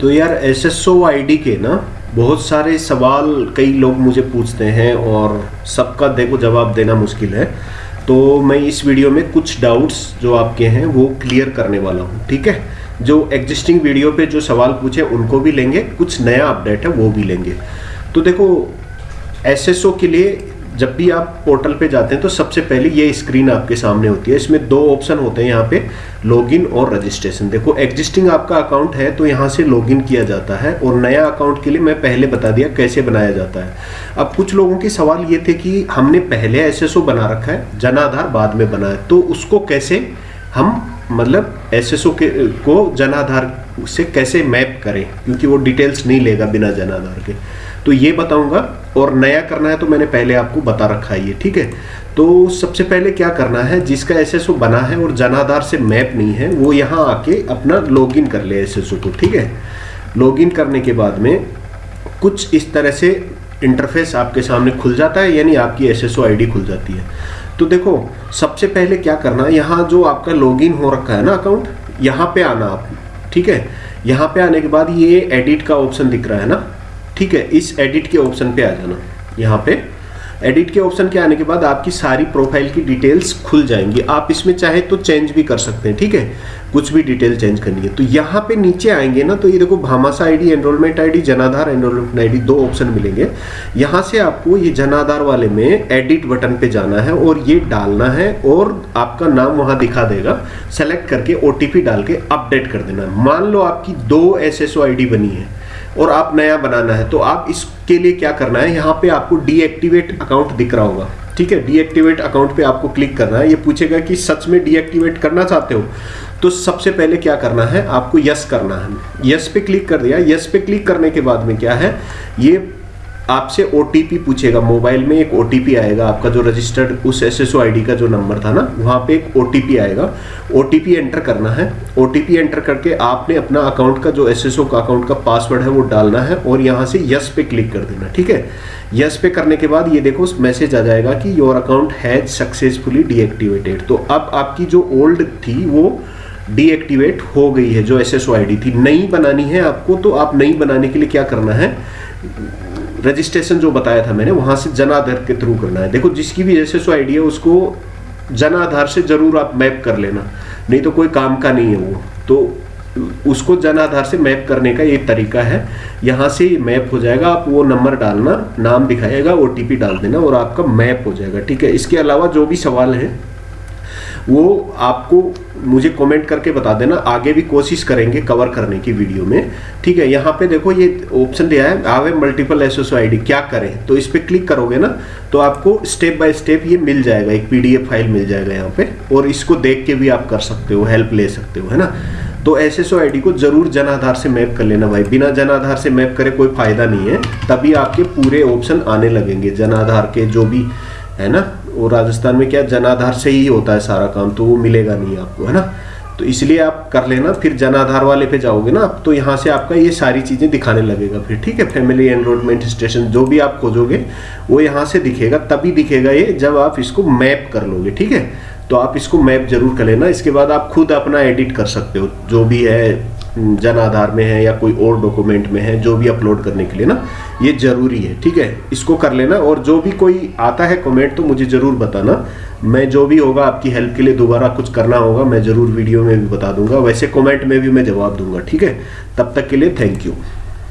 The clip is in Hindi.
तो यार S S O I D के ना, बहुत सारे सवाल कई लोग मुझे पूछते हैं और सबका देखो जवाब देना मुश्किल है। तो मैं इस वीडियो में कुछ डाउट्स जो आपके हैं, वो क्लियर करने वाला हूँ, ठीक है? जो एग्जिस्टिंग वीडियो पे जो सवाल पूछे, उनको भी लेंगे, कुछ नया अपडेट है, वो भी लेंगे। तो देखो एसएसओ के लिए जब भी आप पोर्टल पे जाते हैं तो सबसे पहले ये स्क्रीन आपके सामने होती है। इसमें दो ऑप्शन होते हैं यहाँ पे लॉगिन और रजिस्ट्रेशन देखो एग्जिस्टिंग आपका अकाउंट है तो यहाँ से लॉगिन किया जाता है, और नया अकाउंट के लिए मैं पहले बता दिया कैसे बनाया जाता है। अब कुछ लोगों के सवाल ये थे कि हमने पहले एसएसओ बना रखा है जनाधार बाद में बनाया तो उसको कैसे हम मतलब एसएसओ के, को जनाधार से कैसे मैप करें? क्योंकि वो डिटेल्स नहीं लेगा बिना जनाधार के। तो ये बताऊँगा, और नया करना है तो मैंने पहले आपको बता रखा है ये, ठीक है? तो सबसे पहले क्या करना है, जिसका एसएसओ बना है और जनाधार से मैप नहीं है, वो यहाँ आके अपना लॉगिन कर ले एसएसओ को, ठीक है? लॉगिन करने के बाद में कुछ इस तरह से इंटरफेस आपके सामने खुल जाता है, यानी आपकी एस एस खुल जाती है। तो देखो, सबसे पहले क्या करना यहाँ जो आपका लॉगिन हो रखा है ना अकाउंट यहाँ पे आना आप, ठीक है? यहाँ पे आने के बाद ये एडिट का ऑप्शन दिख रहा है ना? ठीक है, इस एडिट के ऑप्शन पे आ जाना, यहाँ पे। एडिट के ऑप्शन के आने के बाद आपकी सारी प्रोफ़ाइल की डिटेल्स खुल जाएँगी। आप इसमें चाहे तो चेंज भी कर सकते हैं, ठीक है? कुछ भी डिटेल चेंज करनी है। तो यहाँ पे नीचे आएँगे ना तो ये देखो, Bhamashah ID enrolment ID Jan Aadhaar enrolment ID दो ऑप्शन मिलेंगे। यहाँ से आपको ये जनाधार वाले में एडिट बटन पे जाना है और ये डालना है और आपका नाम वहाँ दिखा देगा। सेलेक्ट करके ओ डाल के अपडेट कर देना। मान लो आपकी दो एस एस बनी है। और आप नया बनाना है तो आप इसके लिए क्या करना है? यहाँ पे आपको डीएक्टिवेट अकाउंट दिख रहा होगा। ठीक है? डीएक्टिवेट अकाउंट पे आपको क्लिक करना है। ये पूछेगा कि सच में डीएक्टिवेट करना चाहते हो? तो सबसे पहले क्या करना है? आपको यस करना है। यस पे क्लिक कर दिया। यस पे क्लिक करने के बाद में क्या है? ये आपसे ओटीपी पूछेगा मोबाइल में एक ओटीपी आएगा, आपका जो रजिस्टर्ड उस एस एस का जो नंबर था ना, वहाँ पे एक ओटीपी आएगा। ओटीपी एंटर करना है। ओटीपी एंटर करके आपने अपना अकाउंट का जो एस एस का अकाउंट का पासवर्ड है वो डालना है और यहाँ से यस पे क्लिक कर देना, ठीक है? यस पे करने के बाद ये देखो मैसेज आ जाएगा कि your account has successfully deactivated तो अब आपकी जो ओल्ड थी वो डीएक्टिवेट हो गई है, जो एस एस थी। नई बनानी है आपको तो आप नई बनाने के लिए क्या करना है? रजिस्ट्रेशन जो बताया था मैंने, वहाँ से जन आधार के थ्रू करना है। देखो, जिसकी भी एस एस है, उसको जन आधार से ज़रूर आप मैप कर लेना। नहीं तो कोई काम का नहीं है वो। तो उसको जन आधार से मैप करने का ये तरीका है। यहाँ से मैप हो जाएगा, आप वो नंबर डालना, नाम दिखाएगा ओटीपी डाल देना और आपका मैप हो जाएगा। ठीक है? इसके अलावा जो भी सवाल है वो आपको मुझे कमेंट करके बता देना। आगे भी कोशिश करेंगे कवर करने की वीडियो में। ठीक है, यहाँ पे देखो ये ऑप्शन दिया है आवे मल्टीपल एस एस आई क्या करें? तो इस पर क्लिक करोगे ना तो आपको स्टेप बाय स्टेप ये मिल जाएगा, एक पीडीएफ फ़ाइल मिल जाएगा यहाँ पे, और इसको देख के भी आप कर सकते हो हेल्प ले सकते हो, है ना? तो एस एस को ज़रूर जनाधार से मैप कर लेना भाई। बिना जनाधार से मैप करे कोई फ़ायदा नहीं है, तभी आपके पूरे ऑप्शन आने लगेंगे, जनाधार के जो भी, है ना? वो राजस्थान में क्या जनाधार से ही होता है सारा काम तो वो मिलेगा नहीं आपको, है ना? तो इसलिए आप कर लेना, फिर जनाधार वाले पे जाओगे ना तो यहाँ से आपका ये सारी चीज़ें दिखाने लगेगा फिर, ठीक है? फैमिली एनरोलमेंट स्टेशन जो भी आप खोजोगे, वो यहाँ से दिखेगा, तभी दिखेगा ये जब आप इसको मैप कर लोगे, ठीक है? तो आप इसको मैप ज़रूर कर लेना, इसके बाद आप खुद अपना एडिट कर सकते हो, जो भी है जन आधार में है या कोई और डॉक्यूमेंट में है, जो भी अपलोड करने के लिए ना, ये ज़रूरी है, ठीक है? इसको कर लेना और जो भी कोई आता है कमेंट तो मुझे ज़रूर बताना। मैं जो भी होगा, आपकी हेल्प के लिए दोबारा कुछ करना होगा, मैं ज़रूर वीडियो में भी बता दूँगा। वैसे कमेंट में भी मैं जवाब दूँगा, ठीक है? तब तक के लिए थैंक यू